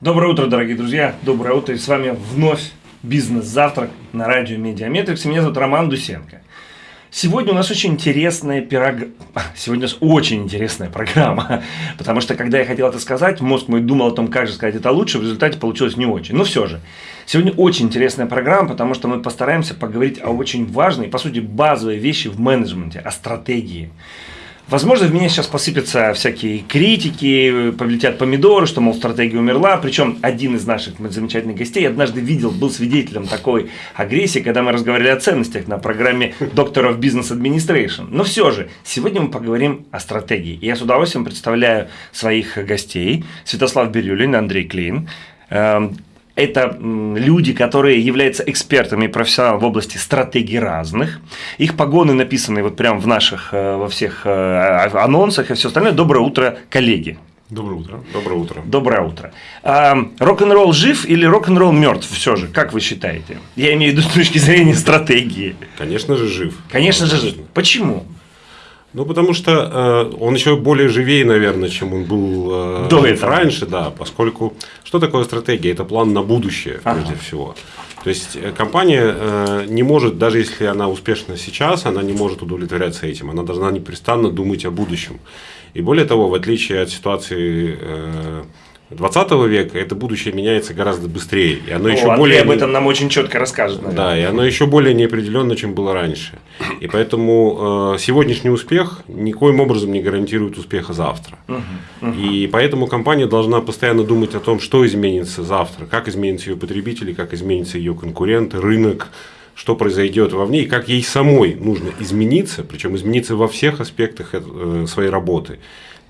Доброе утро, дорогие друзья. Доброе утро. И с вами вновь бизнес-завтрак на радио Mediametrics. Меня зовут Роман Дусенко. Сегодня у нас очень интересная пирог... Сегодня у нас очень интересная программа, потому что, когда я хотел это сказать, мозг мой думал о том, как же сказать это лучше, в результате получилось не очень. Но все же, сегодня очень интересная программа, потому что мы постараемся поговорить о очень важной, по сути, базовой вещи в менеджменте, о стратегии. Возможно, в меня сейчас посыпятся всякие критики, полетят помидоры, что, мол, стратегия умерла. Причем один из наших замечательных гостей однажды видел, был свидетелем такой агрессии, когда мы разговаривали о ценностях на программе of Business Administration. Но все же, сегодня мы поговорим о стратегии. И я с удовольствием представляю своих гостей. Святослав Бирюлин, Андрей Клин эм, это люди, которые являются экспертами и профессионалами в области стратегий разных. Их погоны написаны вот прямо в наших, э, во всех э, анонсах и все остальное. Доброе утро, коллеги. Доброе утро. Доброе утро. Доброе утро. А, рок-н-ролл жив или рок-н-ролл мертв все же? Как вы считаете? Я имею в виду с точки зрения стратегии. Конечно же жив. Конечно же жив. Почему? Ну, потому что э, он еще более живее, наверное, чем он был э, До этого. раньше, да, поскольку что такое стратегия? Это план на будущее, прежде ага. всего. То есть э, компания э, не может, даже если она успешна сейчас, она не может удовлетворяться этим. Она должна непрестанно думать о будущем. И более того, в отличие от ситуации э, 20 века это будущее меняется гораздо быстрее. И оно О, еще Андрей более... об этом нам очень четко расскажет. Наверное. Да, и оно еще более неопределенно, чем было раньше. И поэтому э, сегодняшний успех никоим образом не гарантирует успеха завтра. Угу, угу. И поэтому компания должна постоянно думать о том, что изменится завтра, как изменятся ее потребители, как изменятся ее конкуренты, рынок, что произойдет вовне и как ей самой нужно измениться, причем измениться во всех аспектах э, своей работы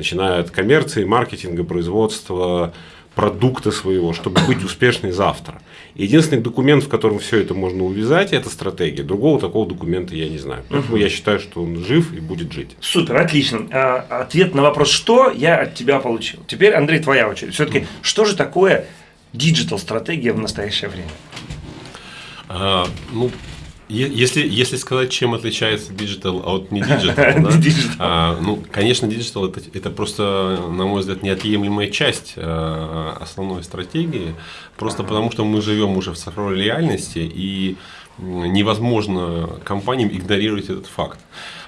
начиная от коммерции, маркетинга, производства, продукта своего, чтобы быть успешной завтра. Единственный документ, в котором все это можно увязать, это стратегия. Другого такого документа я не знаю. Поэтому угу. я считаю, что он жив и будет жить. Супер, отлично. А, ответ на вопрос «что» я от тебя получил. Теперь, Андрей, твоя очередь. Все-таки, что же такое digital-стратегия в настоящее время? А, ну, если, если сказать, чем отличается digital от не digital, да? а, ну, конечно, digital это, это просто, на мой взгляд, неотъемлемая часть а, основной стратегии, просто потому что мы живем уже в цифровой реальности, и невозможно компаниям игнорировать этот факт.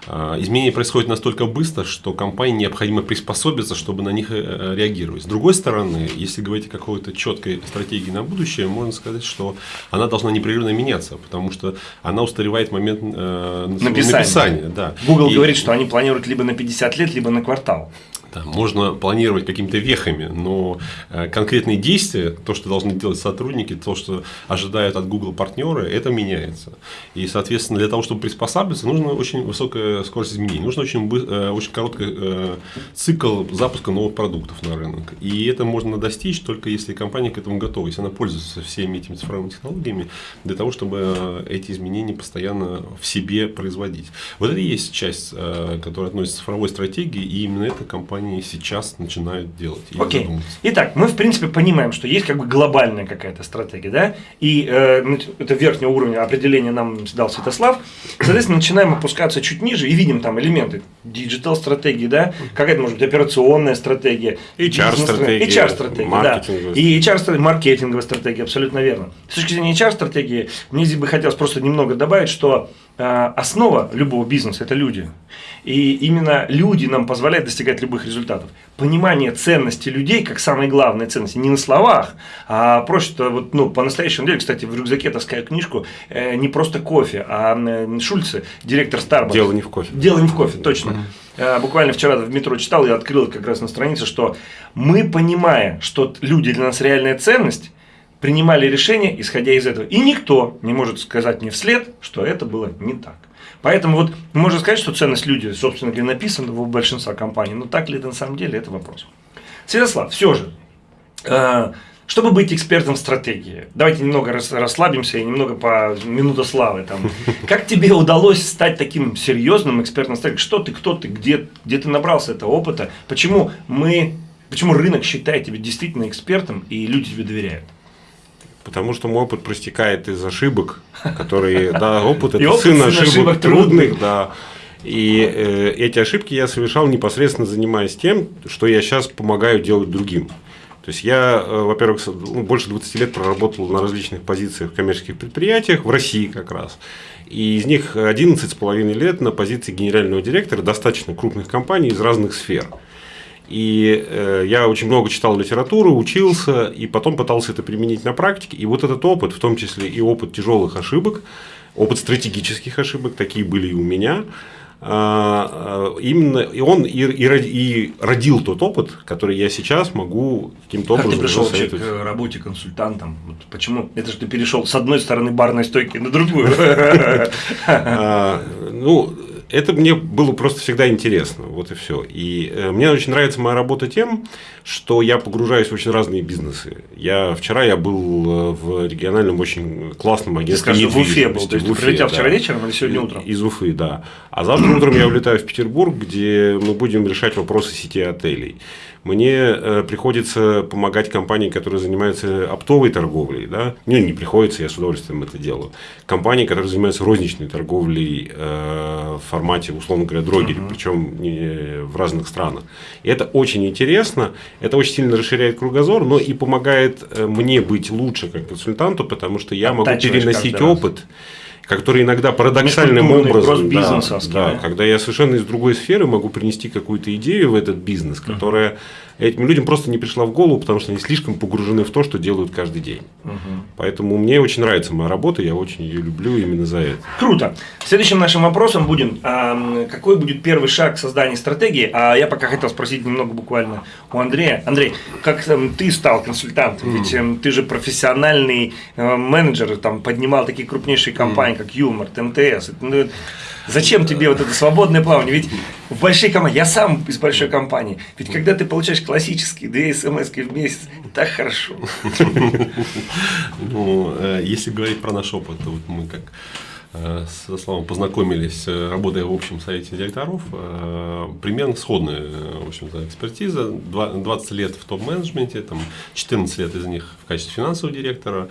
А, изменения происходят настолько быстро, что компании необходимо приспособиться, чтобы на них э, реагировать. С другой стороны, если говорить о какой-то четкой стратегии на будущее, можно сказать, что она должна непрерывно меняться, потому что она устаревает в момент э, написания. написания да. Google И... говорит, что они планируют либо на 50 лет, либо на квартал. Да, можно планировать какими-то вехами, но э, конкретные действия, то, что должны делать сотрудники, то, что ожидают от Google партнеры, это меняется. И, соответственно, для того, чтобы приспосабливаться, нужна очень высокая скорость изменений, нужно очень, э, очень короткий э, цикл запуска новых продуктов на рынок. И это можно достичь только если компания к этому готова, если она пользуется всеми этими цифровыми технологиями для того, чтобы эти изменения постоянно в себе производить. Вот это и есть часть, которая относится к цифровой стратегии, и именно эта компания они сейчас начинают делать. Окей. Okay. Итак, мы в принципе понимаем, что есть как бы глобальная какая-то стратегия, да, и э, это верхнего уровня определения нам дал Святослав. Соответственно, начинаем опускаться чуть ниже и видим там элементы digital стратегии, да, какая-то может быть операционная стратегия, HR-стратегия, HR-стратегия, да, и HR-стратегия, маркетинговая стратегия, абсолютно верно. С точки зрения HR-стратегии, мне здесь бы хотелось просто немного добавить, что основа любого бизнеса – это люди. И именно люди нам позволяют достигать любых результатов. Понимание ценности людей, как самой главной ценности, не на словах, а просто вот, ну, по-настоящему деле, кстати, в рюкзаке таскаю книжку э, не просто кофе, а э, Шульце, директор Starbucks. Дело не в кофе. Дело не в кофе, точно. Э, буквально вчера в метро читал и открыл как раз на странице, что мы, понимая, что люди для нас реальная ценность, принимали решения, исходя из этого. И никто не может сказать мне вслед, что это было не так. Поэтому вот можно сказать, что ценность люди, собственно говоря, написана у большинства компаний, но так ли это на самом деле, это вопрос. Святослав, все же, э, чтобы быть экспертом в стратегии, давайте немного расслабимся и немного по минута славы. Там. Как тебе удалось стать таким серьезным экспертом в стратегии? Что ты, кто ты, где, где ты набрался этого опыта? Почему мы, почему рынок считает тебя действительно экспертом и люди тебе доверяют? Потому что мой опыт простекает из ошибок, которые, да, опыт это сын ошибок трудных, да. И э, эти ошибки я совершал непосредственно занимаясь тем, что я сейчас помогаю делать другим. То есть я, э, во-первых, ну, больше 20 лет проработал на различных позициях в коммерческих предприятиях, в России как раз. И из них 11,5 лет на позиции генерального директора достаточно крупных компаний из разных сфер. И э, я очень много читал литературу, учился, и потом пытался это применить на практике. И вот этот опыт, в том числе и опыт тяжелых ошибок, опыт стратегических ошибок, такие были и у меня, а, именно и он и, и, и родил тот опыт, который я сейчас могу каким-то образом. Как ты пришел вообще к работе консультантом? Вот почему? Это же ты перешел с одной стороны барной стойки на другую. А, ну, это мне было просто всегда интересно, вот и все. И э, мне очень нравится моя работа тем, что я погружаюсь в очень разные бизнесы. Я вчера я был э, в региональном очень классном агентстве. Скажи, в Уфе был, то есть ты прилетел да. вчера вечером или сегодня утром? Из Уфы, да. А завтра утром я улетаю в Петербург, где мы будем решать вопросы сети отелей мне э, приходится помогать компании, которые занимаются оптовой торговлей. Да? Мне не приходится, я с удовольствием это делаю. Компании, которые занимаются розничной торговлей э, в формате, условно говоря, дрогери, uh-huh. причем не, в разных странах. И это очень интересно, это очень сильно расширяет кругозор, но и помогает э, мне быть лучше как консультанту, потому что я могу переносить опыт. Раз который иногда парадоксальным образом, да, да, когда я совершенно из другой сферы могу принести какую-то идею в этот бизнес, которая этим людям просто не пришла в голову, потому что они слишком погружены в то, что делают каждый день. Угу. Поэтому мне очень нравится моя работа, я очень ее люблю именно за это. Круто. Следующим нашим вопросом будет, а, какой будет первый шаг создания стратегии? А я пока хотел спросить немного буквально у Андрея. Андрей, как там, ты стал консультантом? Ведь эм, ты же профессиональный э, менеджер, там поднимал такие крупнейшие компании, mm. как Юмор, МТС. Зачем тебе вот это свободное плавание? Ведь в большой компании, я сам из большой компании, ведь когда ты получаешь классические две смс в месяц, так хорошо. Ну, э, если говорить про наш опыт, то вот мы как э, со Славом познакомились, э, работая в общем совете директоров, примерно сходная в общем-то, экспертиза, 20 лет в топ-менеджменте, там 14 лет из них в качестве финансового директора,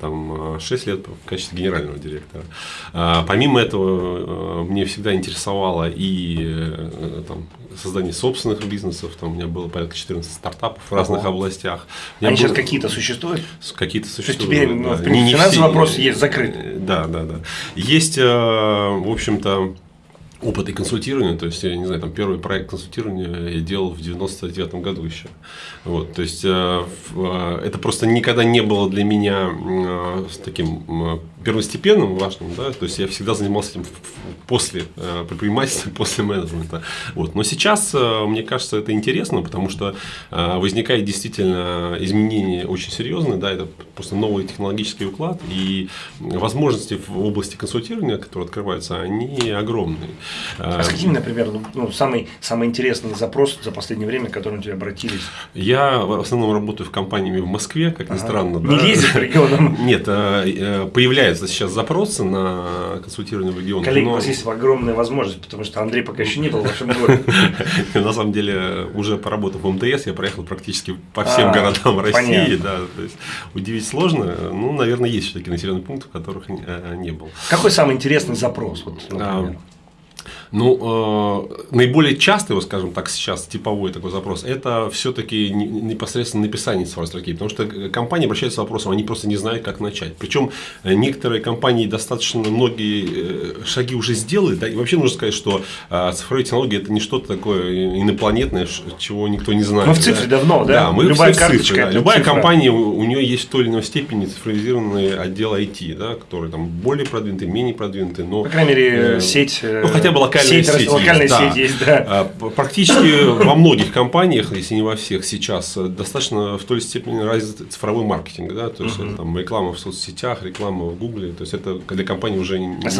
там 6 э, лет в качестве генерального директора. А, помимо этого, э, мне всегда интересовало и там, создание собственных бизнесов. Там у меня было порядка 14 стартапов в разных Ого. областях. Они было... сейчас какие-то существуют? Какие-то существуют. То есть теперь, да. ну, в принципе, не, не финансовый вопрос есть закрыт. Да, да, да. Есть, в общем-то, опыт и консультирования, то есть, я не знаю, там первый проект консультирования я делал в 99 году еще. Вот, то есть, э, э, это просто никогда не было для меня э, таким первостепенным, важным, да, то есть, я всегда занимался этим после э, предпринимательства, после менеджмента. Вот. Но сейчас, э, мне кажется, это интересно, потому что э, возникает действительно изменение очень серьезное, да, это просто новый технологический уклад, и возможности в области консультирования, которые открываются, они огромные. А с какими, например, ну, ну, самый, самый интересный запрос за последнее время, к которому тебе обратились? Я в основном работаю в компаниями в Москве, как ни ага. странно. Не да? ездит по регионам? Нет, а, появляются сейчас запросы на консультирование в регионах. Коллеги, но... у вас есть огромная возможность, потому что Андрей пока еще не был в вашем городе. На самом деле, уже поработав в МТС, я проехал практически по всем а, городам России. Да, то есть, удивить сложно. Ну, наверное, есть все-таки населенные пункты, в которых э, не был. Какой самый интересный запрос? Вот, например? Ну, э, наиболее частый, вот скажем так, сейчас типовой такой запрос, это все-таки непосредственно написание цифровой стратегии, потому что компании обращаются с вопросом, они просто не знают, как начать. Причем э, некоторые компании достаточно многие э, шаги уже сделали, да, и вообще нужно сказать, что э, цифровые технологии это не что-то такое инопланетное, чего никто не знает. Мы в цифре да? давно, да? Да, мы Любая все в цифре, да. Любая цифра. компания, у, у нее есть в той или иной степени цифровизированный отдел IT, да, который там более продвинутый, менее продвинутый, но... По крайней мере, э, сеть... Ну, хотя бы локальная сеть, сеть локальная сеть да. есть, да. А, практически во многих компаниях, если не во всех сейчас, достаточно в той степени развит цифровой маркетинг, да, то есть это, там реклама в соцсетях, реклама в Гугле, то есть это для компании уже не, не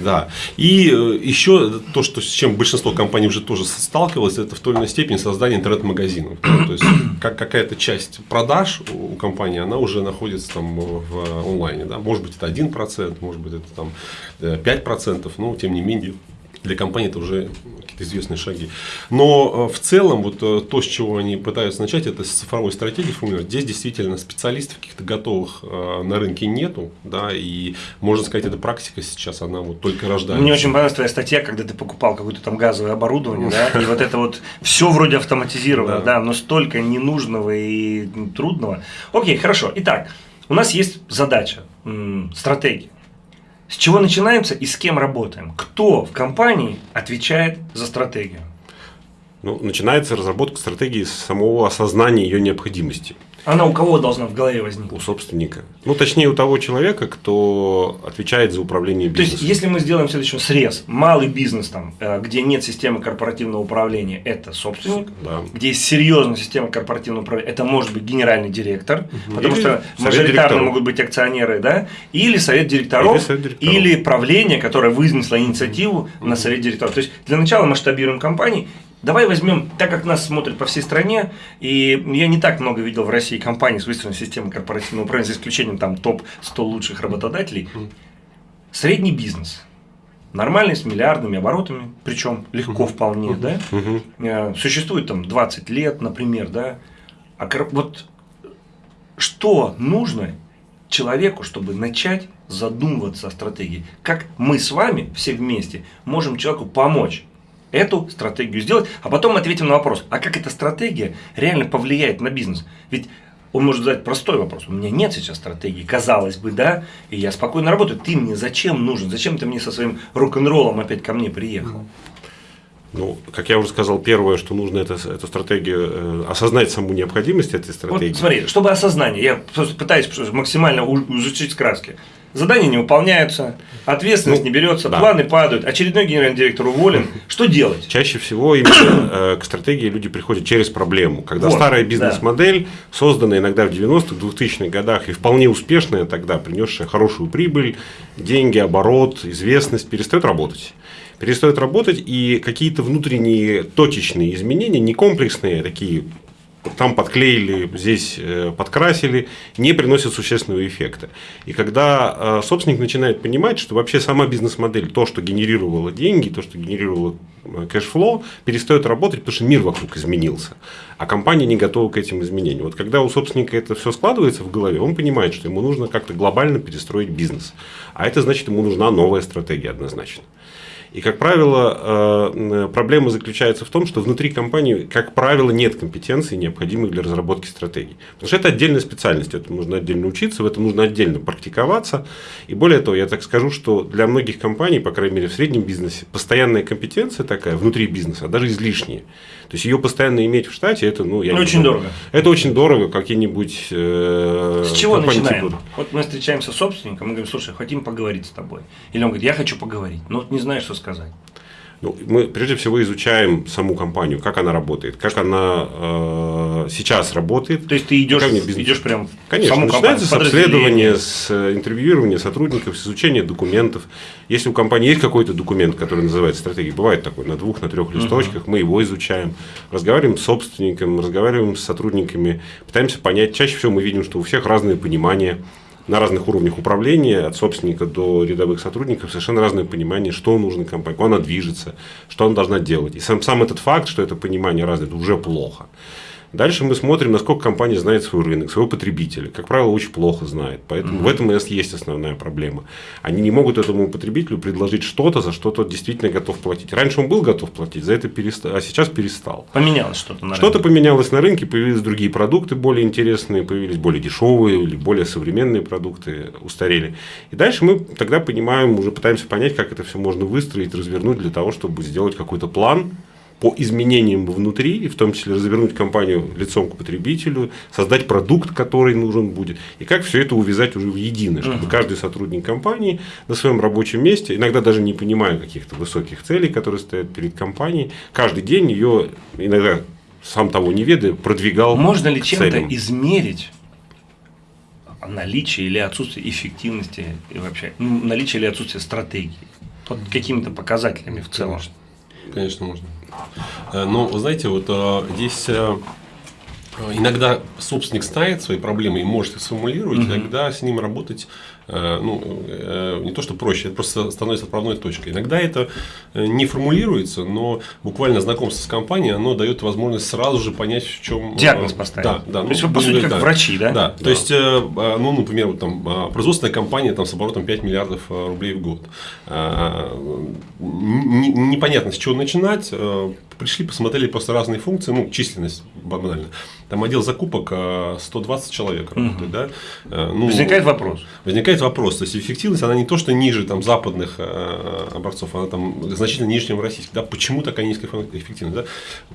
Да. И э, еще то, что с чем большинство компаний уже тоже сталкивалось, это в той или иной степени создание интернет-магазинов. То есть как какая-то часть продаж у компании, она уже находится там в онлайне, да, может быть это 1%, может быть это там 5%, э, но тем не менее для компании это уже какие-то известные шаги. Но э, в целом, вот э, то, с чего они пытаются начать, это с цифровой стратегии формулировать. Здесь действительно специалистов каких-то готовых э, на рынке нету, да, и можно сказать, эта практика сейчас, она вот только рождается. Мне очень понравилась твоя статья, когда ты покупал какое-то там газовое оборудование, да, и вот это вот все вроде автоматизировано, да, но столько ненужного и трудного. Окей, хорошо. Итак, у нас есть задача, стратегия. С чего начинаемся и с кем работаем? Кто в компании отвечает за стратегию? Ну, начинается разработка стратегии с самого осознания ее необходимости. Она у кого должна в голове возникнуть? У собственника. Ну, точнее, у того человека, кто отвечает за управление бизнесом. То есть, если мы сделаем следующий срез, малый бизнес, там, э, где нет системы корпоративного управления, это собственник. Да. Где есть серьезная система корпоративного управления, это может быть генеральный директор, угу. потому или что мажоритарно могут быть акционеры, да, или совет директоров, или, совет директоров. или правление, которое вынесло инициативу угу. на совет директоров. То есть, для начала масштабируем компании, Давай возьмем, так как нас смотрят по всей стране, и я не так много видел в России компаний с выстроенной системой корпоративного управления, за исключением там топ-100 лучших работодателей, средний бизнес, нормальный, с миллиардными оборотами, причем легко вполне, да, э, существует там 20 лет, например, да, а вот что нужно человеку, чтобы начать задумываться о стратегии? Как мы с вами все вместе можем человеку помочь? Эту стратегию сделать, а потом ответим на вопрос, а как эта стратегия реально повлияет на бизнес? Ведь он может задать простой вопрос. У меня нет сейчас стратегии, казалось бы, да, и я спокойно работаю. Ты мне зачем нужен? Зачем ты мне со своим рок-н-роллом опять ко мне приехал? Ну, как я уже сказал, первое, что нужно, это эту стратегию, э, осознать саму необходимость этой стратегии. Вот смотри, чтобы осознание, я пытаюсь максимально изучить краски. Задания не выполняются, ответственность ну, не берется, да. планы падают, очередной генеральный директор уволен. Что делать? Чаще всего именно э, к стратегии люди приходят через проблему. Когда вот, старая бизнес-модель, да. созданная иногда в 90-х, 2000-х годах и вполне успешная тогда, принесшая хорошую прибыль, деньги, оборот, известность, перестает работать перестает работать, и какие-то внутренние точечные изменения, не комплексные, а такие там подклеили, здесь э, подкрасили, не приносят существенного эффекта. И когда э, собственник начинает понимать, что вообще сама бизнес-модель, то, что генерировало деньги, то, что генерировало э, cash flow, перестает работать, потому что мир вокруг изменился, а компания не готова к этим изменениям. Вот когда у собственника это все складывается в голове, он понимает, что ему нужно как-то глобально перестроить бизнес. А это значит, ему нужна новая стратегия однозначно. И, как правило, э, проблема заключается в том, что внутри компании, как правило, нет компетенций, необходимых для разработки стратегий. Потому что это отдельная специальность, этому нужно отдельно учиться, в этом нужно отдельно практиковаться. И более того, я так скажу, что для многих компаний, по крайней мере в среднем бизнесе, постоянная компетенция такая внутри бизнеса, даже излишняя. То есть ее постоянно иметь в штате, это, ну, я очень дорого. Это очень дорого, какие-нибудь. Э, с чего начинаем? Типа... Вот мы встречаемся с собственником, мы говорим, слушай, хотим поговорить с тобой. Или он говорит, я хочу поговорить, но не знаю, что сказать. Ну, мы прежде всего изучаем саму компанию, как она работает, как она э, сейчас работает. То есть ты идешь, идешь прям Конечно, саму начинается компанию, с обследования, с э, интервьюирования сотрудников, с изучения документов. Если у компании есть какой-то документ, который называется стратегией, бывает такой на двух, на трех листочках, угу. мы его изучаем, разговариваем с собственником, разговариваем с сотрудниками, пытаемся понять. Чаще всего мы видим, что у всех разные понимания на разных уровнях управления, от собственника до рядовых сотрудников, совершенно разное понимание, что нужно компании, куда она движется, что она должна делать. И сам, сам этот факт, что это понимание разное, это уже плохо. Дальше мы смотрим, насколько компания знает свой рынок, своего потребителя. Как правило, очень плохо знает. Поэтому mm-hmm. в этом у нас есть основная проблема. Они не могут этому потребителю предложить что-то, за что тот действительно готов платить. Раньше он был готов платить, за это перестал, а сейчас перестал. Поменялось что-то на рынке. Что-то поменялось на рынке, появились другие продукты более интересные, появились более дешевые или более современные продукты, устарели. И дальше мы тогда понимаем, уже пытаемся понять, как это все можно выстроить, развернуть для того, чтобы сделать какой-то план, по изменениям внутри, в том числе развернуть компанию лицом к потребителю, создать продукт, который нужен будет, и как все это увязать уже в единое, чтобы uh-huh. каждый сотрудник компании на своем рабочем месте, иногда даже не понимая каких-то высоких целей, которые стоят перед компанией, каждый день ее, иногда сам того не ведая, продвигал. Можно ли чем-то измерить наличие или отсутствие эффективности и вообще ну, наличие или отсутствие стратегии? Под какими-то показателями в целом. Конечно, Конечно можно. Э, но, знаете, вот э, здесь э, иногда собственник ставит свои проблемы и может их сформулировать, угу. иногда с ним работать ну, не то, что проще, это просто становится отправной точкой. Иногда это не формулируется, но буквально знакомство с компанией, оно дает возможность сразу же понять, в чем... Диагноз поставить. Да, да. То есть, вы, по сути, как да. врачи, да? Да, то есть, ну, например, вот, там, производственная компания там, с оборотом 5 миллиардов рублей в год. Непонятно, с чего начинать. Пришли, посмотрели просто разные функции, ну, численность банально. Там отдел закупок 120 человек работает, угу. да. Ну, возникает вопрос. Возникает вопрос. То есть эффективность, она не то, что ниже там, западных э, образцов, она там значительно ниже, чем российских. Да? Почему такая низкая эффективность? Да?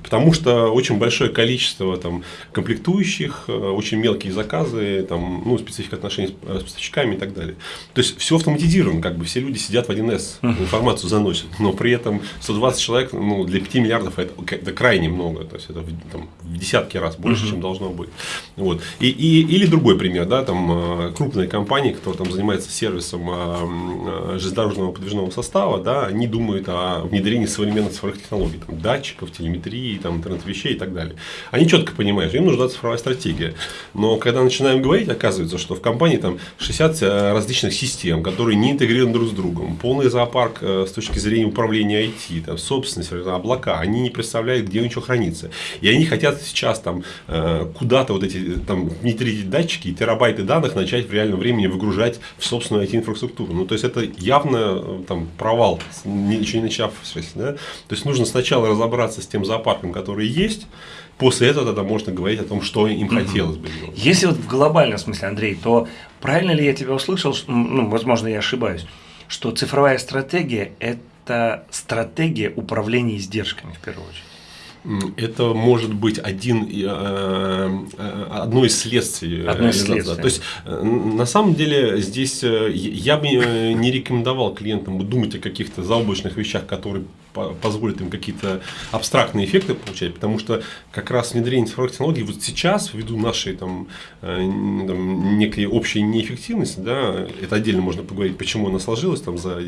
Потому что очень большое количество там, комплектующих, э, очень мелкие заказы, там, ну, специфика отношений с поставщиками и так далее. То есть все автоматизировано, как бы все люди сидят в 1С, информацию заносят, но при этом 120 человек ну, для 5 миллиардов это, это крайне много, то есть это там, в десятки раз больше, чем должно быть. Вот. И, и, или другой пример, да, там э, крупные компании, которые там занимаются сервисом э, э, железнодорожного подвижного состава, да, они думают о внедрении современных цифровых технологий, там, датчиков, телеметрии, там, интернет-вещей и так далее. Они четко понимают, что им нужна цифровая стратегия. Но когда начинаем говорить, оказывается, что в компании там 60 различных систем, которые не интегрированы друг с другом, полный зоопарк с точки зрения управления IT, там, собственность, облака, они не представляют, где ничего хранится. И они хотят сейчас там Э, куда-то вот эти там внедрить датчики и терабайты данных начать в реальном времени выгружать в собственную IT-инфраструктуру. Ну, то есть, это явно э, там провал, ничего не начавшись. Да? То есть, нужно сначала разобраться с тем зоопарком, который есть, После этого тогда можно говорить о том, что им хотелось бы делать. Если вот в глобальном смысле, Андрей, то правильно ли я тебя услышал, ну, возможно, я ошибаюсь, что цифровая стратегия – это стратегия управления издержками, в первую очередь? Это может быть один, э, э, одно из следствий. Э, одно из следствий. То есть, на самом деле, здесь я бы не рекомендовал клиентам думать о каких-то заоблачных вещах, которые позволят им какие-то абстрактные эффекты получать, потому что как раз внедрение цифровых технологий вот сейчас, ввиду нашей там, там некой общей неэффективности, да, это отдельно можно поговорить, почему она сложилась там, за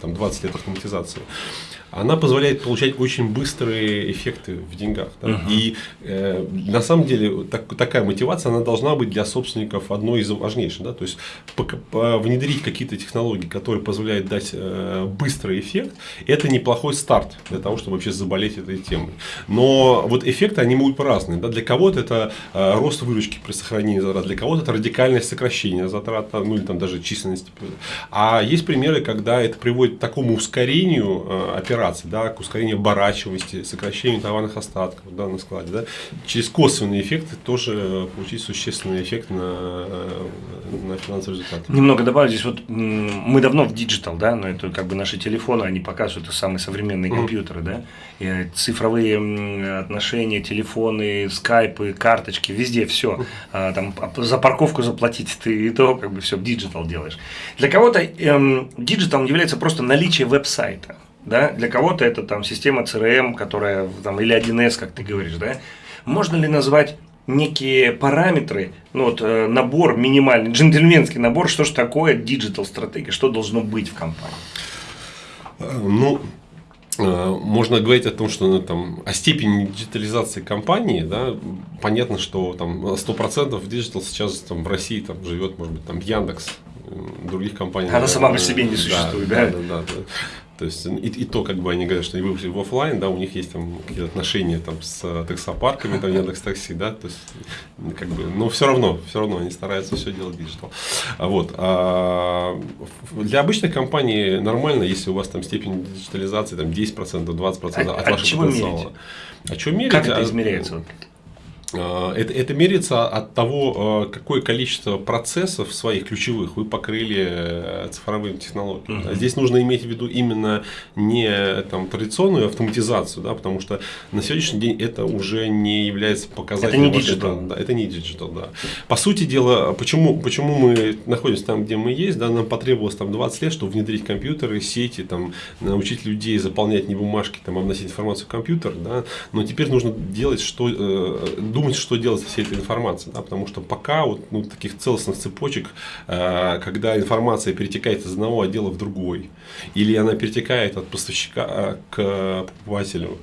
там, 20 лет автоматизации, она позволяет получать очень быстрые эффекты в деньгах. Да? Uh-huh. И э, на самом деле так, такая мотивация, она должна быть для собственников одной из важнейших. Да? То есть по, по, внедрить какие-то технологии, которые позволяют дать э, быстрый эффект, это неплохой старт для того, чтобы вообще заболеть этой темой. Но вот эффекты, они могут по-разному. Да? Для кого-то это э, рост выручки при сохранении затрат, для кого-то это радикальное сокращение затрат, ну или там даже численности. А есть примеры, когда это приводит к такому ускорению э, операций, да, к ускорению оборачиваемости, сокращению товарных остатков да, на складе. Да. Через косвенные эффекты тоже получить существенный эффект на, на финансовый результат. Немного добавлю здесь, вот мы давно в digital, да, но это как бы наши телефоны, они показывают самые современные компьютеры, да, и цифровые отношения, телефоны, скайпы, карточки, везде все. А, там за парковку заплатить ты и то как бы все digital делаешь. Для кого-то эм, digital является просто наличие веб-сайта да, для кого-то это там система CRM, которая там, или 1С, как ты говоришь, да, можно ли назвать некие параметры, ну вот э, набор минимальный, джентльменский набор, что же такое digital стратегия, что должно быть в компании? Ну, э, можно говорить о том, что ну, там, о степени диджитализации компании, да, понятно, что там 100% digital сейчас там, в России там, живет, может быть, там Яндекс, других компаний. Она сама по себе не существует, да? Да, да, да. да. То есть и, и то, как бы они говорят, что они вышли в офлайн, да, у них есть там какие-то отношения там с таксопарками, там Яндекс Такси, да, то есть как бы, но все равно, все равно они стараются все делать digital. Вот. А для обычных компаний нормально, если у вас там степень диджитализации там 10%, 20% а, от вашего потенциала. А что мерить? Как это измеряется? А, это, это меряется от того, а, какое количество процессов своих ключевых вы покрыли э, цифровыми технологиями. Uh-huh. Здесь нужно иметь в виду именно не там, традиционную автоматизацию, да, потому что на сегодняшний день это уже не является показателем. Это не digital. Да, это не digital, да. По сути дела, почему, почему мы находимся там, где мы есть, да, нам потребовалось там 20 лет, чтобы внедрить компьютеры, сети, там, научить людей заполнять не бумажки, там, вносить информацию в компьютер, да, но теперь нужно делать что, э, думать, что делать со всей этой информацией. Да? Потому что пока вот, ну, таких целостных цепочек, э, когда информация перетекает из одного отдела в другой, или она перетекает от поставщика э, к покупателю,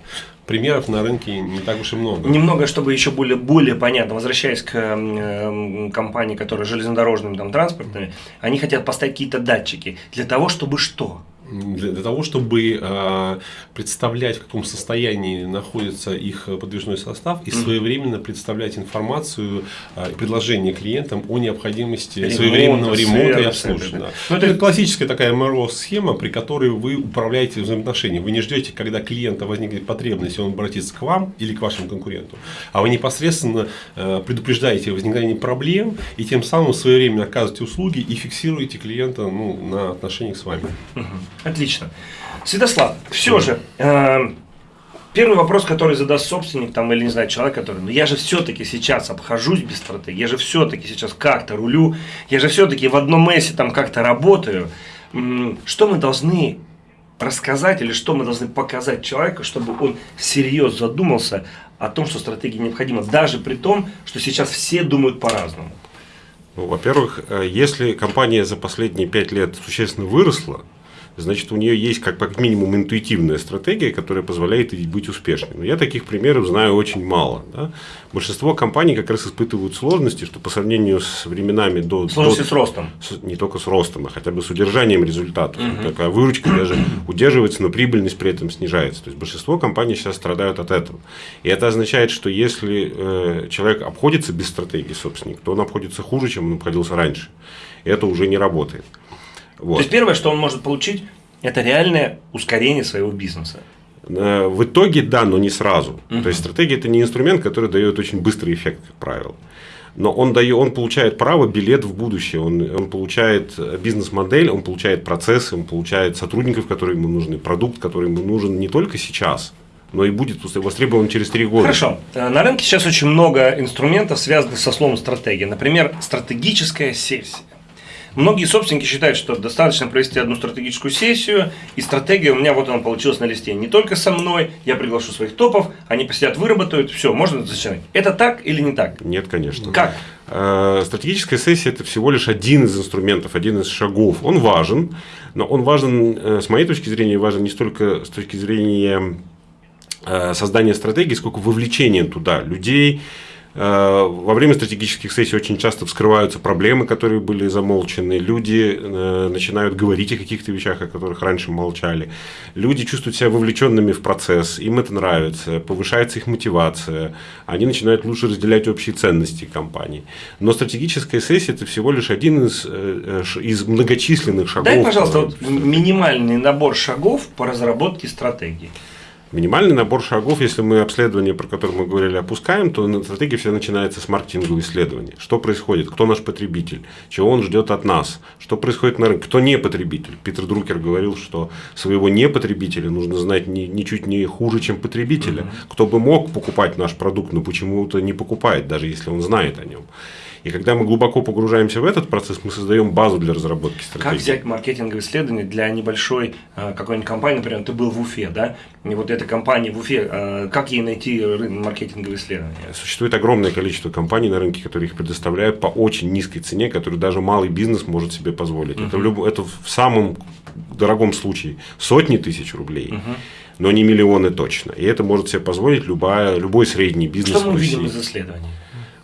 примеров на рынке не так уж и много. Немного, чтобы еще более, более понятно, возвращаясь к э, компании, которые железнодорожными там, транспортными, они хотят поставить какие-то датчики для того, чтобы что? Для, для того, чтобы э, представлять, в каком состоянии находится их подвижной состав и своевременно представлять информацию э, и предложение клиентам о необходимости Ремонт, своевременного ремонта и обслуживания. Да. Ну, это, это классическая такая МРО-схема, при которой вы управляете взаимоотношениями. Вы не ждете, когда клиента возникнет потребность, и он обратится к вам или к вашему конкуренту, а вы непосредственно э, предупреждаете возникновение проблем и тем самым своевременно оказываете услуги и фиксируете клиента ну, на отношениях с вами. Угу. Отлично. Святослав, все же, э, первый вопрос, который задаст собственник там, или, не знаю, человек, который, ну я же все-таки сейчас обхожусь без стратегии, я же все-таки сейчас как-то рулю, я же все-таки в одном месте там как-то работаю. Что мы должны рассказать или что мы должны показать человеку, чтобы он серьезно задумался о том, что стратегия необходима, даже при том, что сейчас все думают по-разному? Ну, во-первых, э, если компания за последние пять лет существенно выросла, значит, у нее есть как, как минимум интуитивная стратегия, которая позволяет ей быть успешной. Но я таких примеров знаю очень мало. Да? Большинство компаний как раз испытывают сложности, что по сравнению с временами до... Сложности до, с ростом. С, не только с ростом, а хотя бы с удержанием результатов. Угу. Такая выручка даже удерживается, но прибыльность при этом снижается. То есть, большинство компаний сейчас страдают от этого. И это означает, что если э, человек обходится без стратегии, собственник, то он обходится хуже, чем он обходился раньше. Это уже не работает. Вот. То есть первое, что он может получить, это реальное ускорение своего бизнеса. Э, в итоге да, но не сразу. Угу. То есть стратегия это не инструмент, который дает очень быстрый эффект, как правило. Но он, дает, он получает право, билет в будущее, он, он получает бизнес-модель, он получает процессы, он получает сотрудников, которые ему нужны, продукт, который ему нужен не только сейчас, но и будет востребован через три года. Хорошо. Э, на рынке сейчас очень много инструментов, связанных со словом стратегия. Например, стратегическая сессия. Многие собственники считают, что достаточно провести одну стратегическую сессию, и стратегия у меня вот она получилась на листе. Не только со мной, я приглашу своих топов, они посидят, выработают, все, можно начинать. Это так или не так? Нет, конечно. Как? Э, стратегическая сессия – это всего лишь один из инструментов, один из шагов. Он важен, но он важен, э, с моей точки зрения, важен не столько с точки зрения э, создания стратегии, сколько вовлечения туда людей, во время стратегических сессий очень часто вскрываются проблемы, которые были замолчены. Люди э, начинают говорить о каких-то вещах, о которых раньше молчали. Люди чувствуют себя вовлеченными в процесс, им это нравится, повышается их мотивация, они начинают лучше разделять общие ценности компании. Но стратегическая сессия – это всего лишь один из, э, из многочисленных шагов. Дай, пожалуйста, вот минимальный набор шагов по разработке стратегии. Минимальный набор шагов, если мы обследование, про которое мы говорили, опускаем, то стратегия вся начинается с маркетингового исследования. Что происходит? Кто наш потребитель? Чего он ждет от нас? Что происходит на рынке? Кто не потребитель? Питер Друкер говорил, что своего не потребителя нужно знать ни, ничуть не хуже, чем потребителя. Кто бы мог покупать наш продукт, но почему-то не покупает, даже если он знает о нем. И когда мы глубоко погружаемся в этот процесс, мы создаем базу для разработки стратегии. Как взять маркетинговое исследование для небольшой э, какой-нибудь компании, например, ты был в Уфе, да? И вот эта компания в Уфе, э, как ей найти маркетинговое исследование? Существует огромное количество компаний на рынке, которые их предоставляют по очень низкой цене, которую даже малый бизнес может себе позволить. Uh-huh. Это, в люб... это в самом дорогом случае сотни тысяч рублей. Uh-huh но не миллионы точно. И это может себе позволить любая, любой средний бизнес. Что мы видим из исследований?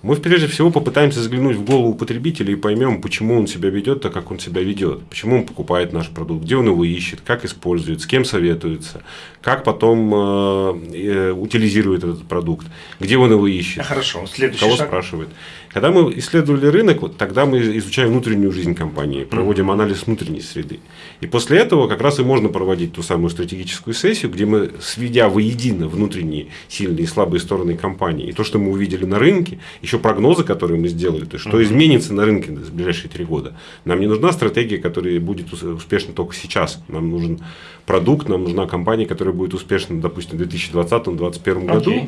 Мы прежде всего попытаемся заглянуть в голову потребителя и поймем, почему он себя ведет так, как он себя ведет, почему он покупает наш продукт, где он его исчет, как использует, с кем советуется, как потом э, э, утилизирует этот продукт, где он его ищет, Хорошо. Следующий кого шаг. спрашивает. Когда мы исследовали рынок, вот тогда мы изучаем внутреннюю жизнь компании, проводим анализ внутренней среды. И после этого как раз и можно проводить ту самую стратегическую сессию, где мы, сведя воедино внутренние сильные и слабые стороны компании, и то, что мы увидели на рынке, еще прогнозы, которые мы сделали, то есть что изменится на рынке в ближайшие три года. Нам не нужна стратегия, которая будет успешна только сейчас. Нам нужен продукт, нам нужна компания, которая будет успешна, допустим, в 2020-2021 году.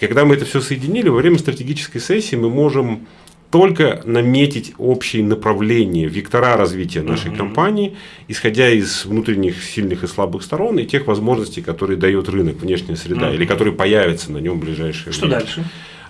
Okay. Когда мы это все соединили, во время стратегической сессии мы можем только наметить общие направления, вектора развития нашей uh-huh. компании, исходя из внутренних сильных и слабых сторон и тех возможностей, которые дает рынок, внешняя среда, uh-huh. или которые появятся на нем в ближайшее Что время. дальше?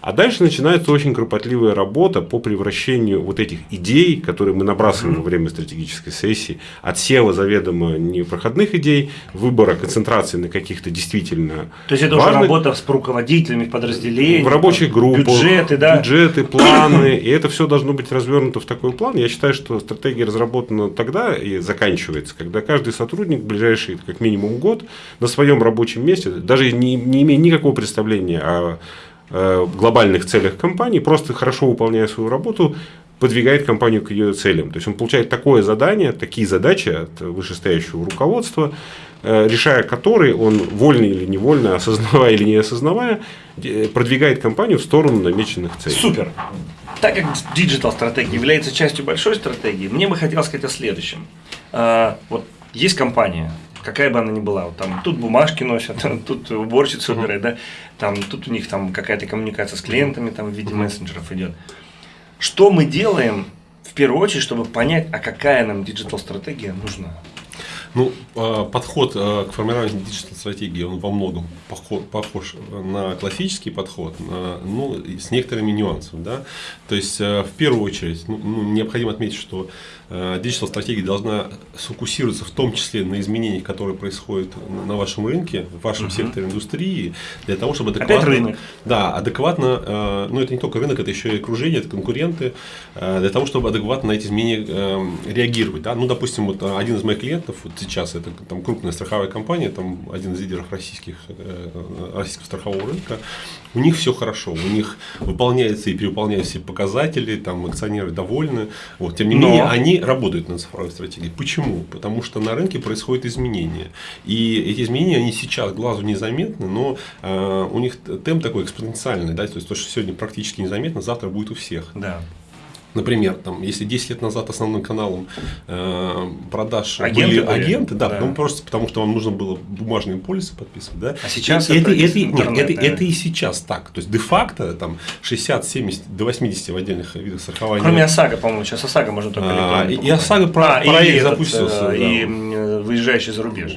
А дальше начинается очень кропотливая работа по превращению вот этих идей, которые мы набрасываем во время стратегической сессии, от села заведомо непроходных идей, выбора концентрации на каких-то действительно То есть это важных, уже работа с руководителями подразделений, в рабочих группах, бюджеты, да? бюджеты, планы, и это все должно быть развернуто в такой план. Я считаю, что стратегия разработана тогда и заканчивается, когда каждый сотрудник в ближайший как минимум год на своем рабочем месте, даже не, не имея никакого представления о глобальных целях компании, просто хорошо выполняя свою работу, подвигает компанию к ее целям. То есть он получает такое задание, такие задачи от вышестоящего руководства, э, решая которые он вольно или невольно, осознавая или не осознавая, продвигает компанию в сторону намеченных целей. Супер. Так как digital стратегия является частью большой стратегии, мне бы хотелось сказать о следующем. Вот есть компания, какая бы она ни была, вот там тут бумажки носят, тут уборщицу убирают, да, там тут у них там какая-то коммуникация с клиентами там в виде мессенджеров идет. Что мы делаем в первую очередь, чтобы понять, а какая нам digital-стратегия нужна? Ну, а, подход а, к формированию диджитал-стратегии, он во многом похож на классический подход, ну, с некоторыми нюансами. Да? То есть, а, в первую очередь, ну, ну необходимо отметить, что диджитал-стратегия должна сфокусироваться в том числе на изменениях, которые происходят на вашем рынке, в вашем uh-huh. секторе индустрии, для того, чтобы адекватно... Опять рынок. Да, адекватно, ну, это не только рынок, это еще и окружение, это конкуренты, для того, чтобы адекватно на эти изменения реагировать. Да? Ну, допустим, вот один из моих клиентов, вот сейчас это там крупная страховая компания, там один из лидеров российских, э, российского страхового рынка, у них все хорошо, у них выполняются и перевыполняются все показатели, там акционеры довольны, вот, тем не Но... менее они работают над цифровой стратегией. Почему? Потому что на рынке происходят изменения, и эти изменения, они сейчас глазу незаметны, но э, у них темп такой экспоненциальный, да, то есть то, что сегодня практически незаметно, завтра будет у всех. Да. Например, там, если 10 лет назад основным каналом э, продаж агенты были, были агенты, да, да. Ну, просто потому что вам нужно было бумажные полисы подписывать, да. А сейчас это, это, это, нет, это, это и сейчас так. То есть де-факто там 60-70 до 80 в отдельных видах страхования. Кроме ОСАГО, по-моему, сейчас ОСАГО можно только а, и, и ОСАГО про, а, проект и запустился. Этот, да. И выезжающий за рубеж.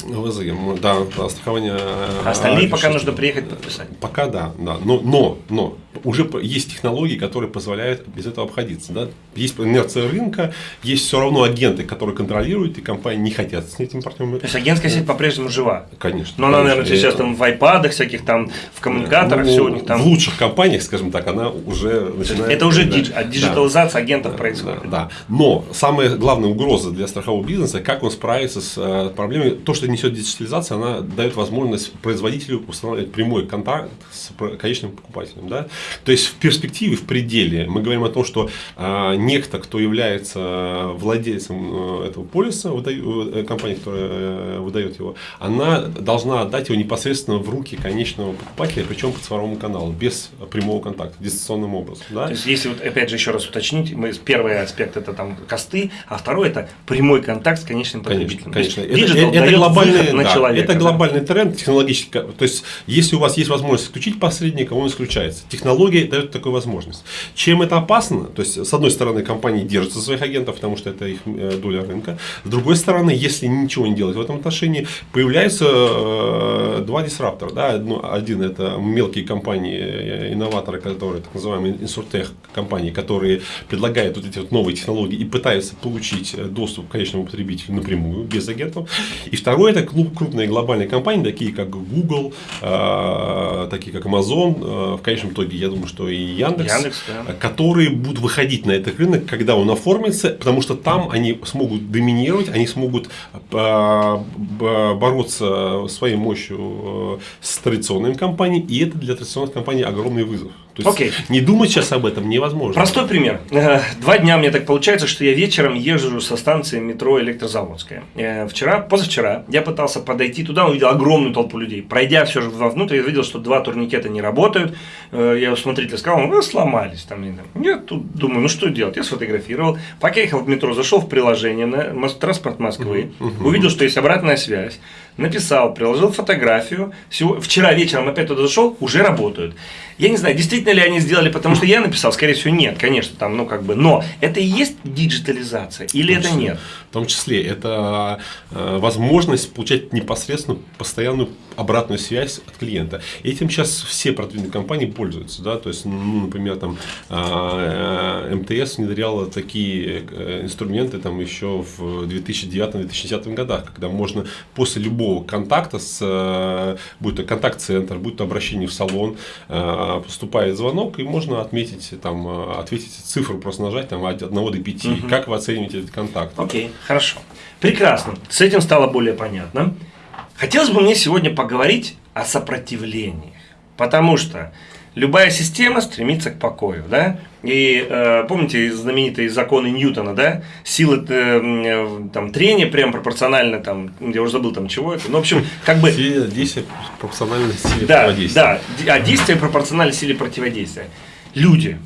Да, страхование. А остальные а, пока нужно приехать подписать. Пока да, да. Но, но, но уже есть технологии, которые позволяют без этого обходиться. Да? Есть инерция рынка, есть все равно агенты, которые контролируют, и компании не хотят с этим партнером. То есть агентская сеть по-прежнему жива? Конечно. Но она, наверное, сейчас там в айпадах всяких, там в коммуникаторах, ну, все у них там. В лучших компаниях, скажем так, она уже начинает. Это уже да, диджитализация да, агентов да, происходит. Да, да. Но самая главная угроза для страхового бизнеса, как он справится с э, проблемой, то, что несет диджитализация, она дает возможность производителю устанавливать прямой контакт с конечным покупателем. Да? То есть в перспективе, в пределе мы говорим о том, что э, некто, кто является владельцем э, этого полиса, выдаю, э, компания, которая э, выдает его, она должна отдать его непосредственно в руки конечного покупателя, причем по цифровому каналу, без прямого контакта, дистанционным образом. Да? То есть, если вот опять же еще раз уточнить, мы, первый аспект это там косты, а второй это прямой контакт с конечным потребителем. Конечно, конечно. Это, это, глобальный, на да, человека, это глобальный тренд технологический. То есть, если у вас есть возможность исключить посредника, он исключается. Технология дает такую возможность. Чем это опасно? То есть, с одной стороны, компании держатся своих агентов, потому что это их э, доля рынка. С другой стороны, если ничего не делать в этом отношении, появляются э, два дисраптора. Да? Один это мелкие компании, э, инноваторы, которые, так называемые инсуртех компании, которые предлагают вот эти вот новые технологии и пытаются получить доступ к конечному потребителю напрямую, без агентов. И второе, это крупные глобальные компании, такие как Google, такие как Amazon, в конечном итоге, я думаю, что и Яндекс, Яндекс да. которые будут выходить на этот рынок, когда он оформится, потому что там они смогут доминировать, они смогут а, бороться своей мощью э, с традиционными компаниями, и это для традиционных компаний огромный вызов. То есть okay. не думать сейчас об этом невозможно. Простой пример. Э, два дня мне так получается, что я вечером езжу со станции метро Электрозаводская. Э, вчера, позавчера я пытался подойти туда, увидел огромную толпу людей. Пройдя все же вовнутрь, я видел, что два турникета не работают. Э, я у смотрителя сказал, ну, сломались. Там, я тут думаю, ну что делать? Я сфотографировал. Пока ехал в метро, зашел в приложение на транспорт Москвы, увидел, что есть обратная связь. Написал, приложил фотографию. Всего, вчера вечером опять туда зашел, уже работают. Я не знаю, действительно ли они сделали, потому что я написал, скорее всего, нет, конечно, там, ну, как бы, но это и есть диджитализация или это нет? В том числе, это э, возможность получать непосредственно постоянную обратную связь от клиента. Этим сейчас все продвинутые компании пользуются, да, то есть, ну, например, там, э, МТС внедряла такие э, инструменты там еще в 2009-2010 годах, когда можно после любого контакта с, э, будь то контакт-центр, будь то обращение в салон, э, поступает звонок, и можно отметить, там, э, ответить цифру, просто нажать там, от 1 до 5. Угу. Как вы оцениваете этот контакт? Окей, okay, хорошо. Прекрасно. С этим стало более понятно. Хотелось бы мне сегодня поговорить о сопротивлении. Потому что любая система стремится к покою, да? И э, помните знаменитые законы Ньютона, да? Сила э, там, трения прям пропорционально, там, я уже забыл там чего это. Ну, в общем, как бы... Действие пропорционально силе да, противодействия. Да, а действие пропорционально силе противодействия. Люди,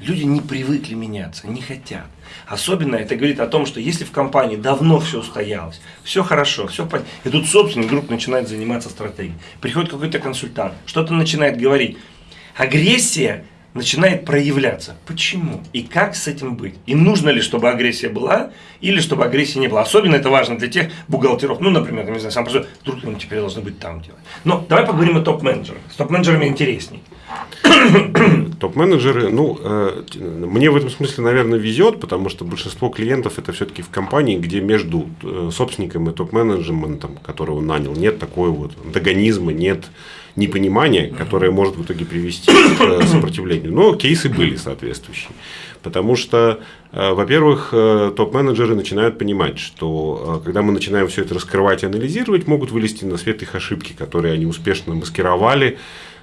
люди не привыкли меняться, не хотят. Особенно это говорит о том, что если в компании давно все устоялось, все хорошо, все понятно, и тут собственник вдруг начинает заниматься стратегией. Приходит какой-то консультант, что-то начинает говорить агрессия начинает проявляться. Почему? И как с этим быть? И нужно ли, чтобы агрессия была, или чтобы агрессии не было? Особенно это важно для тех бухгалтеров, ну, например, не знаю, сам просто, вдруг он теперь должны быть там делать. Но давай поговорим о топ-менеджерах. С топ-менеджерами интересней. Топ-менеджеры, ну, э, мне в этом смысле, наверное, везет, потому что большинство клиентов это все-таки в компании, где между э, собственником и топ-менеджментом, которого нанял, нет такой вот антагонизма, нет непонимание, которое может в итоге привести к э, сопротивлению. Но кейсы были соответствующие. Потому что, э, во-первых, э, топ-менеджеры начинают понимать, что когда мы начинаем все это раскрывать и анализировать, могут вылезти на свет их ошибки, которые они успешно маскировали,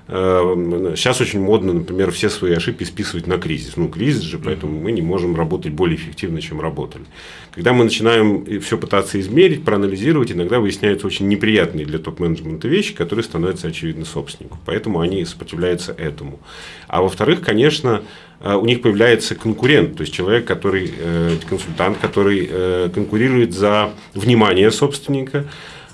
Сейчас очень модно, например, все свои ошибки списывать на кризис. Ну, кризис же, поэтому мы не можем работать более эффективно, чем работали. Когда мы начинаем все пытаться измерить, проанализировать, иногда выясняются очень неприятные для топ-менеджмента вещи, которые становятся очевидны собственнику. Поэтому они сопротивляются этому. А во-вторых, конечно, э, у них появляется конкурент, то есть человек, который, э, консультант, который э, конкурирует за внимание собственника,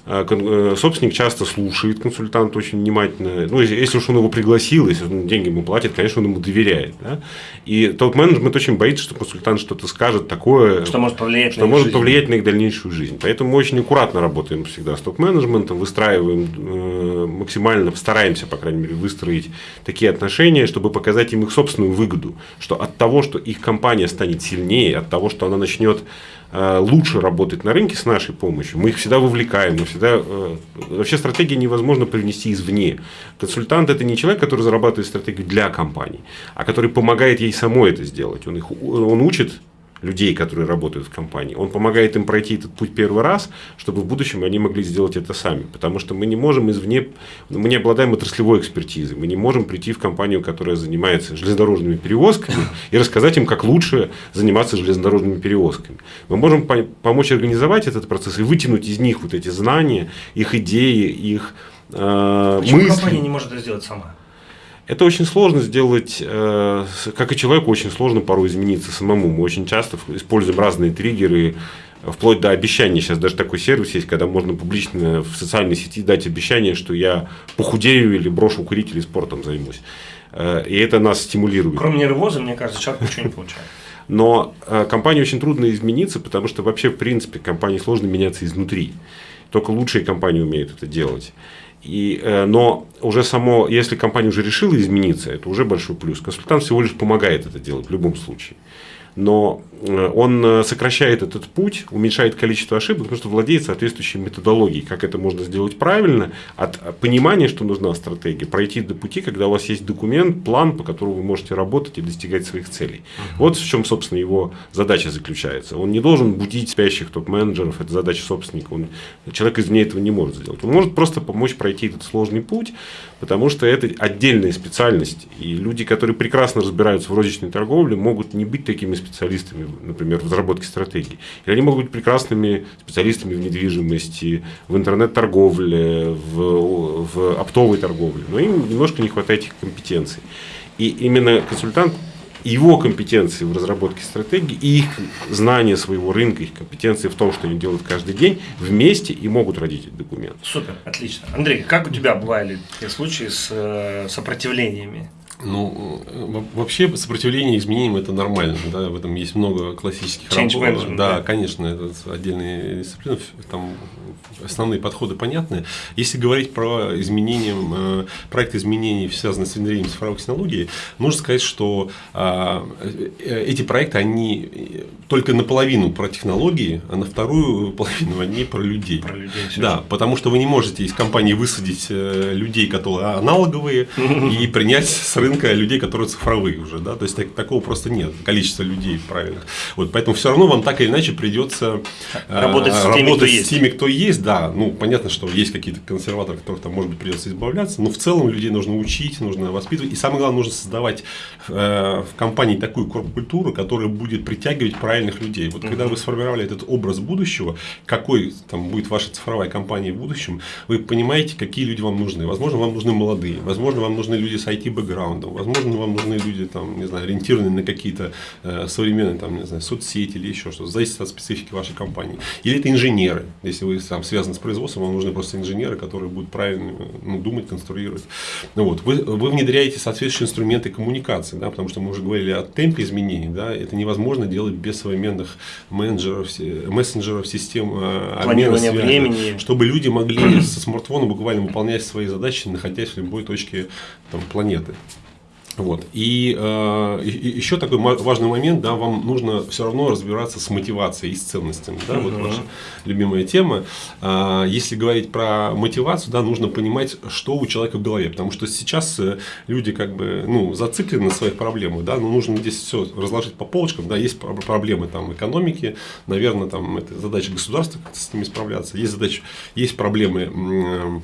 собственник часто слушает консультанта очень внимательно. Ну, если уж он его пригласил, если он деньги ему платит, конечно, он ему доверяет. Да? И топ-менеджмент очень боится, что консультант что-то скажет такое, что может повлиять, что на, может повлиять на их дальнейшую жизнь. Поэтому мы очень аккуратно работаем всегда с топ-менеджментом, выстраиваем э, максимально, стараемся, по крайней мере, выстроить такие отношения, чтобы показать им их собственную выгоду, что от того, что их компания станет сильнее, от того, что она начнет Э, лучше работать на рынке с нашей помощью. Мы их всегда вывлекаем, мы всегда... Э, вообще стратегии невозможно привнести извне. Консультант – это не человек, который зарабатывает стратегию для компании, а который помогает ей самой это сделать. Он, их, он учит людей, которые работают в компании. Он помогает им пройти этот путь первый раз, чтобы в будущем они могли сделать это сами. Потому что мы не можем извне, мы не обладаем отраслевой экспертизой. Мы не можем прийти в компанию, которая занимается железнодорожными перевозками, и рассказать им, как лучше заниматься железнодорожными перевозками. Мы можем помочь организовать этот процесс и вытянуть из них вот эти знания, их идеи, их э, Почему мысли. компания не может это сделать сама? Это очень сложно сделать, э, как и человеку очень сложно порой измениться самому. Мы очень часто используем разные триггеры, вплоть до обещаний. Сейчас даже такой сервис есть, когда можно публично в социальной сети дать обещание, что я похудею или брошу курить или спортом займусь. Э, и это нас стимулирует. Кроме нервоза, мне кажется, человек ничего не получает. Но э, компании очень трудно измениться, потому что вообще, в принципе, компании сложно меняться изнутри. Только лучшие компании умеют это делать. И, э, но уже само, если компания уже решила измениться, это уже большой плюс. Консультант всего лишь помогает это делать в любом случае но э, он э, сокращает этот путь, уменьшает количество ошибок, потому что владеет соответствующей методологией, как это можно сделать правильно, от понимания, что нужна стратегия, пройти до пути, когда у вас есть документ, план, по которому вы можете работать и достигать своих целей. Вот в чем, собственно, его задача заключается. Он не должен будить спящих топ-менеджеров, это задача собственника. Он, человек извне этого не может сделать. Он может просто помочь пройти этот сложный путь, потому что это отдельная специальность. И люди, которые прекрасно разбираются в розничной торговле, могут не быть такими специалистами, например, в разработке стратегий. Или они могут быть прекрасными специалистами в недвижимости, в интернет-торговле, в, в оптовой торговле. Но им немножко не хватает этих компетенций. И именно консультант его компетенции в разработке стратегии и их знание своего рынка, их компетенции в том, что они делают каждый день, вместе и могут родить этот документ. Супер, отлично. Андрей, как у тебя бывали такие случаи с э, сопротивлениями? Ну, вообще сопротивление изменениям это нормально, да, в этом есть много классических Change работ. да, да. конечно, это отдельные дисциплины, там основные подходы понятны. Если говорить про изменения, э, проект изменений, связанные с внедрением цифровых технологий, нужно сказать, что а, э, эти проекты, они только наполовину про технологии, а на вторую половину они про людей. Про людей, да, потому что вы не можете из компании высадить э, людей, которые аналоговые, и принять с рынка людей, которые цифровые уже. Да? То есть так- такого просто нет, количество людей правильных. Вот, поэтому все равно вам так или иначе придется э, Работать с теми, работать с теми, кто есть, да. Ну, понятно, что есть какие-то консерваторы, от которых там, может быть, придется избавляться, но в целом людей нужно учить, нужно воспитывать. И самое главное, нужно создавать э, в компании такую корп-культуру, которая будет притягивать правильных людей. Вот когда вы сформировали этот образ будущего, какой там будет ваша цифровая компания в будущем, вы понимаете, какие люди вам нужны. Возможно, вам нужны молодые, возможно, вам нужны люди с IT-бэкграундом, возможно, вам нужны люди, там, не знаю, ориентированные на какие-то э, современные там, не знаю, соцсети или еще что-то. Зависит от специфики вашей компании. Или это инженеры. Если вы там связаны с производством, вам нужны просто инженеры, которые будут правильно ну, думать, конструировать. Ну, вот. вы, вы внедряете соответствующие инструменты коммуникации, да, потому что мы уже говорили о темпе изменений. Да, это невозможно делать без современных менеджеров, се- мессенджеров, систем э, обмена связи, времени. чтобы люди могли со смартфона буквально выполнять свои задачи, находясь в любой точке там, планеты. Вот. И, э, еще такой важный момент, да, вам нужно все равно разбираться с мотивацией и с ценностями. Да, вот ваша любимая тема. А, если говорить про мотивацию, да, нужно понимать, что у человека в голове. Потому что сейчас э, люди как бы ну, зациклены на своих проблемах, да, но нужно здесь все разложить по полочкам. Да, есть про- проблемы там, экономики, наверное, там, это задача государства с ними справляться. Есть, задача, есть проблемы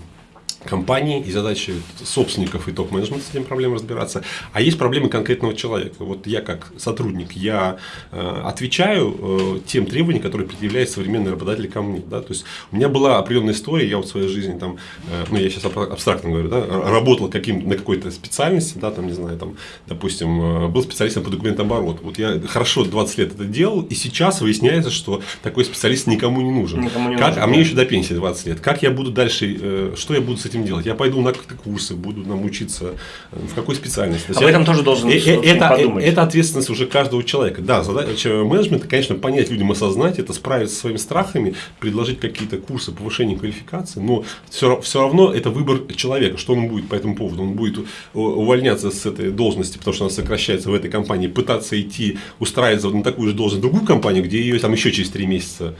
компании и задачи собственников и топ-менеджмента с этими проблемами разбираться. А есть проблемы конкретного человека. Вот я как сотрудник, я э, отвечаю э, тем требованиям, которые предъявляет современный работодатель ко мне. Да? То есть у меня была определенная история, я вот в своей жизни там, э, ну я сейчас аб- абстрактно говорю, да, работал каким на какой-то специальности, да, там, не знаю, там, допустим, э, был специалистом по документообороту. Вот я хорошо 20 лет это делал, и сейчас выясняется, что такой специалист никому не нужен. Никому не Как- нужен, а мне еще до пенсии 20 лет. Как я буду дальше, э, что я буду с этим делать? Я пойду на какие-то курсы, буду нам учиться, э, в какой специальности. Об я- этом тоже должен Э, э, это, подумать. это ответственность уже каждого человека. Да, задача менеджмента, конечно, понять людям, осознать это, справиться со своими страхами, предложить какие-то курсы повышения квалификации, но все, все равно это выбор человека, что он будет по этому поводу. Он будет увольняться с этой должности, потому что она сокращается в этой компании, пытаться идти, устраиваться на такую же должность в другую компанию, где ее там еще через три месяца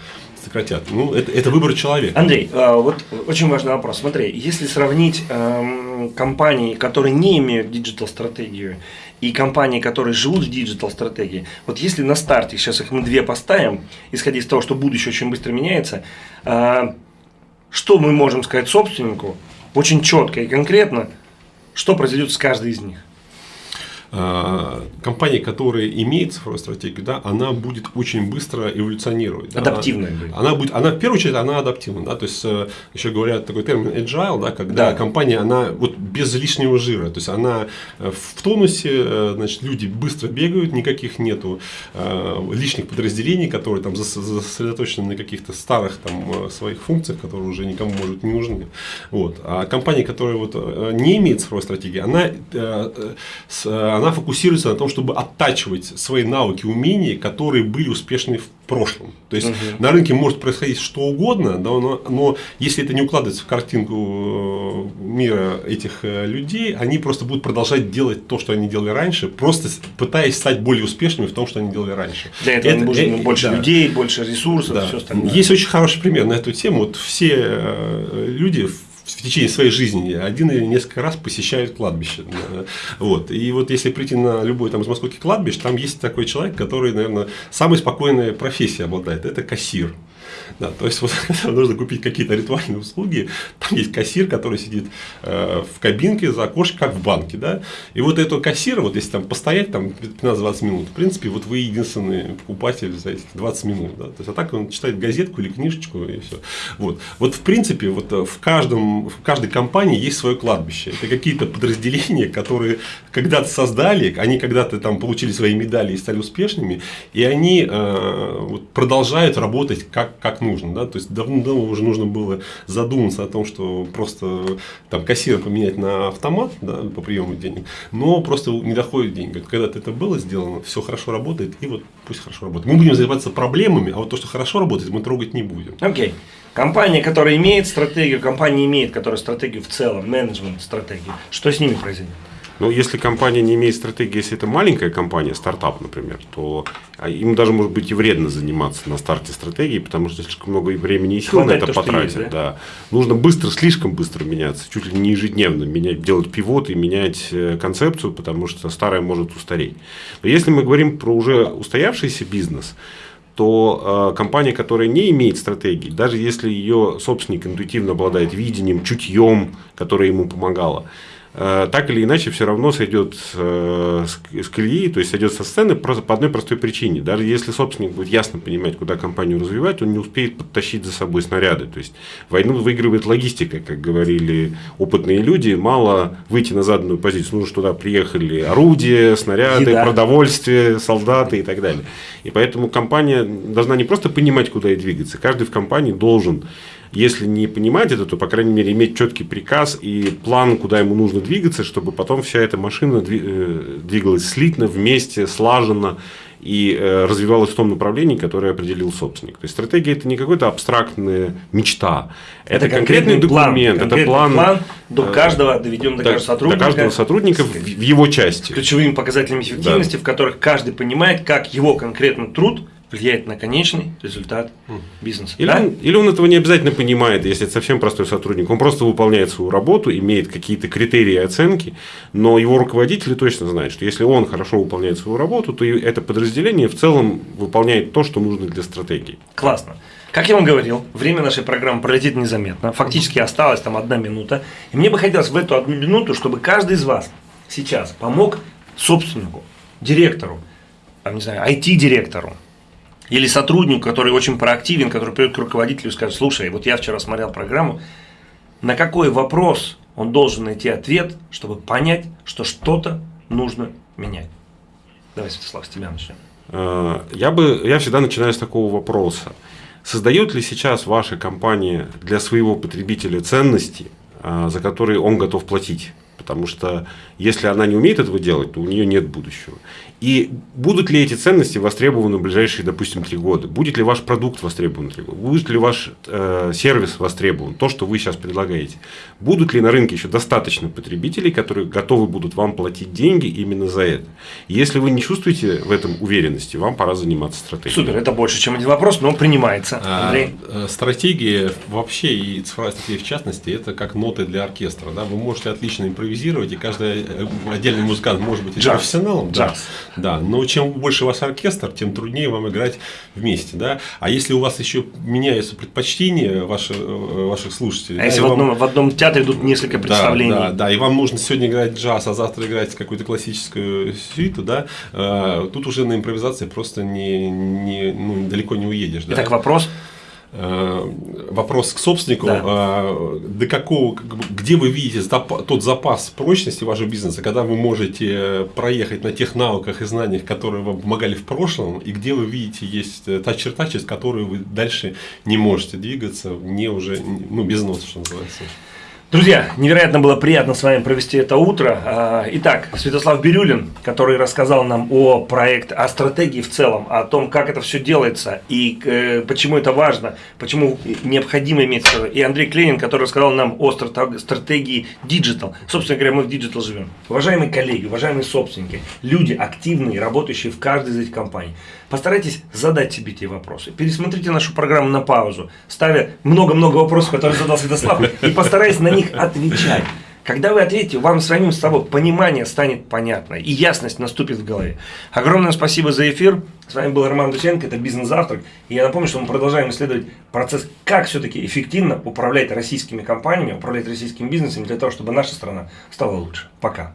сократят. Ну, это, это выбор человека. Андрей, а, вот очень важный вопрос. Смотри, если сравнить эм, компании, которые не имеют digital-стратегию, и компании, которые живут в digital-стратегии, вот если на старте, сейчас их мы две поставим, исходя из того, что будущее очень быстро меняется, а, что мы можем сказать собственнику очень четко и конкретно, что произойдет с каждой из них? А, компания, которая имеет цифровую стратегию, да, она будет очень быстро эволюционировать. да. Адаптивная Она, будет. она будет, она в первую очередь, она адаптивна, да, то есть э, еще говорят такой термин agile, да, когда Да. компания, она вот без лишнего жира, то есть она э, в тонусе, э, значит, люди быстро бегают, никаких нету лишних подразделений, которые там сосредоточены на каких-то старых там своих функциях, которые уже никому может не нужны. Вот. А компания, которая вот не имеет цифровой стратегии, она, с- она фокусируется на том, чтобы оттачивать свои навыки, умения, которые были успешны в прошлом. То есть на рынке может происходить что угодно, да, но, но если это не укладывается в картинку э, мира этих э, людей, они просто будут продолжать делать то, что они делали раньше, просто пытаясь стать более успешными в том, что они делали раньше. Для этого Это- нужно э, больше да. людей, больше ресурсов, Да. все остальное. Есть очень хороший пример на эту тему. Вот все э, люди в в течение своей жизни один или несколько раз посещают кладбище. Вот. И вот если прийти на любой там из московских кладбищ, там есть такой человек, который, наверное, самой спокойной профессией обладает. Это кассир. Да, то есть вот когда нужно купить какие-то ритуальные услуги, там есть кассир, который сидит э, в кабинке за окошком, как в банке, да, и вот этого кассира, вот если там постоять там 15-20 минут, в принципе, вот вы единственный покупатель за эти 20 минут, да, то есть а так он читает газетку или книжечку и все. Вот, вот в принципе, вот э, в каждом, в каждой компании есть свое кладбище, это какие-то подразделения, которые когда-то создали, они когда-то там получили свои медали и стали успешными, и они э, вот продолжают работать как, как как нужно. Да? То есть давно уже нужно было задуматься о том, что просто там кассира поменять на автомат да, по приему денег, но просто не доходит деньги. Когда это было сделано, все хорошо работает, и вот пусть хорошо работает. Мы будем заниматься проблемами, а вот то, что хорошо работает, мы трогать не будем. Окей. Okay. Компания, которая имеет стратегию, компания имеет, которая стратегию в целом, менеджмент стратегию, что с ними произойдет? Ну, если компания не имеет стратегии, если это маленькая компания, стартап, например, то а, им даже может быть и вредно заниматься на старте стратегии, потому что слишком много времени и сил Хватает на это то, потратить. Есть, да? Да. Нужно быстро, слишком быстро меняться, чуть ли не ежедневно менять, делать пивот и менять э, концепцию, потому что старая может устареть. Но если мы говорим про уже устоявшийся бизнес, то э, компания, которая не имеет стратегии, даже если ее собственник интуитивно обладает видением, чутьем, которое ему помогало, так или иначе все равно сойдет э, с колеи, то есть сойдет со сцены просто по одной простой причине. Даже если собственник будет ясно понимать, куда компанию развивать, он не успеет подтащить за собой снаряды. То есть войну выигрывает логистика, как говорили опытные люди. Мало выйти на заданную позицию, нужно, туда приехали орудия, снаряды, Еда. продовольствие, солдаты и так далее. И поэтому компания должна не просто понимать, куда ей двигаться, каждый в компании должен если не понимать это, то, по крайней мере, иметь четкий приказ и план, куда ему нужно двигаться, чтобы потом вся эта машина э, двигалась слитно, вместе, слаженно и э, развивалась в том направлении, которое определил собственник. То есть стратегия это не какая-то абстрактная мечта, это, это конкретный, конкретный документ, план, это план, план до э, каждого доведен до, до каждого сотрудника, до каждого сотрудника в, в его части, с ключевыми показателями эффективности, да. в которых каждый понимает, как его конкретный труд влияет на конечный результат бизнеса. Или, да? он, или он этого не обязательно понимает, если это совсем простой сотрудник. Он просто выполняет свою работу, имеет какие-то критерии оценки, но его руководители точно знают, что если он хорошо выполняет свою работу, то это подразделение в целом выполняет то, что нужно для стратегии. Классно. Как я вам говорил, время нашей программы пролетит незаметно. Фактически осталась там одна минута. И мне бы хотелось в эту одну минуту, чтобы каждый из вас сейчас помог собственнику, директору, там, не знаю, IT-директору, или сотрудник, который очень проактивен, который придет к руководителю и скажет, слушай, вот я вчера смотрел программу, на какой вопрос он должен найти ответ, чтобы понять, что что-то нужно менять. Давай, Святослав, с тебя начнем. Э, я, бы, я всегда начинаю с такого вопроса. Создает ли сейчас ваша компания для своего потребителя ценности, э, за которые он готов платить? Потому что если она не умеет этого делать, то у нее нет будущего. И будут ли эти ценности востребованы в ближайшие, допустим, три года? Будет ли ваш продукт востребован три года? Будет ли ваш э, сервис востребован? То, что вы сейчас предлагаете. Будут ли на рынке еще достаточно потребителей, которые готовы будут вам платить деньги именно за это? Если вы не чувствуете в этом уверенности, вам пора заниматься стратегией. Супер, это больше, чем один вопрос, но он принимается. А, Андрей? А, стратегия вообще и цифровая стратегия в частности, это как ноты для оркестра. Да? Вы можете отлично импровизировать, и каждый э, отдельный музыкант может быть Джаз. профессионалом. Джаз. Да. Но чем больше у вас оркестр, тем труднее вам играть вместе, да. А если у вас еще меняются предпочтения ваших, э, ваших слушателей. А да, если в, вам... одном, в одном театре идут несколько представлений. Да, да, да, и вам нужно сегодня играть джаз, а завтра играть какую-то классическую сюиту, да, э, тут уже на импровизации просто не, не, ну, далеко не уедешь. Итак, да? вопрос. Э, вопрос к собственнику, да. Э, до какого, где вы видите тот запас прочности вашего бизнеса, когда вы можете проехать на тех навыках и знаниях, которые вам помогали в прошлом, и где вы видите есть та черта, через которую вы дальше не можете двигаться, не уже, ну, без носа, что называется. Друзья, невероятно было приятно с вами провести это утро. А, итак, Святослав Бирюлин, который рассказал нам о проекте, о стратегии в целом, о том, как это все делается и э, почему это важно, почему необходимо иметь И Андрей Кленин, который рассказал нам о стратегии Digital. Собственно говоря, мы в Digital живем. Уважаемые коллеги, уважаемые собственники, люди активные, работающие в каждой из этих компаний, постарайтесь задать себе те вопросы. Пересмотрите нашу программу на паузу, ставя много-много вопросов, которые задал Святослав, и постарайтесь на них отвечать. Когда вы ответите, вам самим с собой понимание станет понятно, и ясность наступит в голове. Огромное спасибо за эфир. С вами был Роман Дусенко, это «Бизнес-завтрак». И я напомню, что мы продолжаем исследовать процесс, как все-таки эффективно управлять российскими компаниями, управлять российским бизнесом для того, чтобы наша страна стала лучше. Пока.